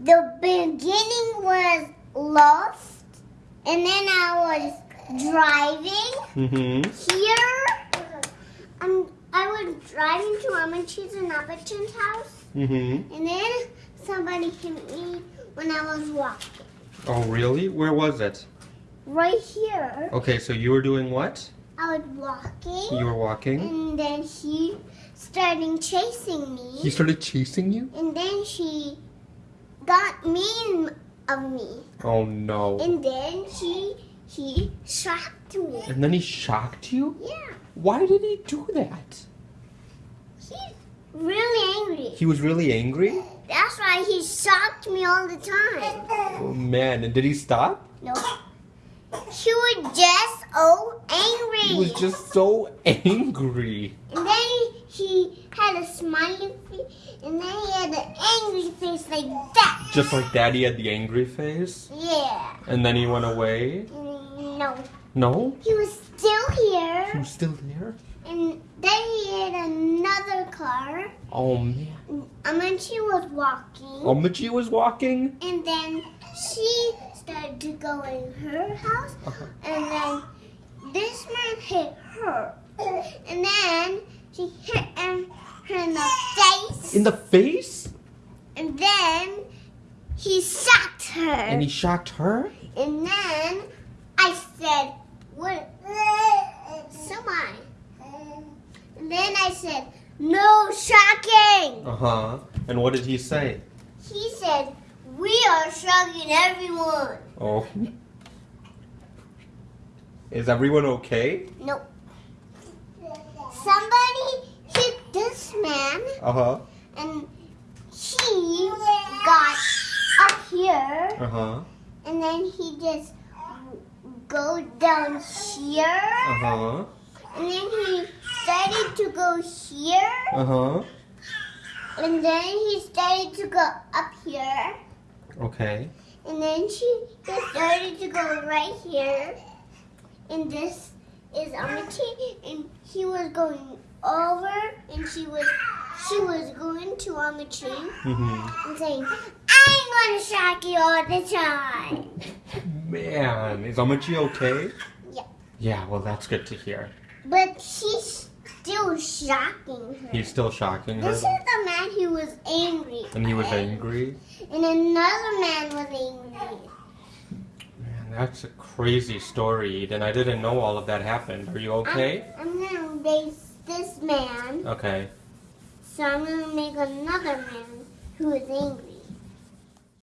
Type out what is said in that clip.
the beginning was lost, and then I was driving Mm-hmm. here. Um, I was driving to Amachi's and Abatun's house, Mm-hmm. and then somebody hit me when I was walking. Oh, really? Where was it? Right here, Okay, so you were doing what? I was walking, You were walking. and then he started chasing me. He started chasing you? And then she got mean of me. Oh no. And then he he shocked me. And then he shocked you? Yeah. Why did he do that? He's really angry. He was really angry? That's why he shocked me all the time. Oh man, and did he stop? No. He was just so angry. He was just so angry. And then he, he had a smiley face, and then he had an angry face like that. Just like daddy had the angry face? Yeah. And then he went away? No. No? He was still here. He here, was still there? and then he had another car. Oh man. And then she was walking, Omachi was walking? and then she started to go in her house, Uh-huh. and then this man hit her, and then she hit him in the face, In the face? He shocked her, And he shocked her? and then I said, "What?" Someone, and then I said, "No shocking." Uh huh. And what did he say? He said, We are shocking everyone. Oh. Is everyone okay? Nope. Somebody hit this man Uh huh. and he got up here Uh huh. and then he just go down here Uh huh. and then he started to go here Uh huh. and then he started to go up here Okay. And then she just started to go right here. And this is on the Amity. And he was going over and she was she was going to Amity Mm-hmm. and saying, I'm gonna shock you all the time. Man, is Omachi okay? Yeah. Yeah, well, that's good to hear. But he's still shocking her. He's still shocking her. This is the man who was angry. And he was angry? And another man was angry. Man, that's a crazy story, Eden. I didn't know all of that happened. Are you okay? I'm, I'm gonna base this man. Okay. So I'm gonna make another man who is angry.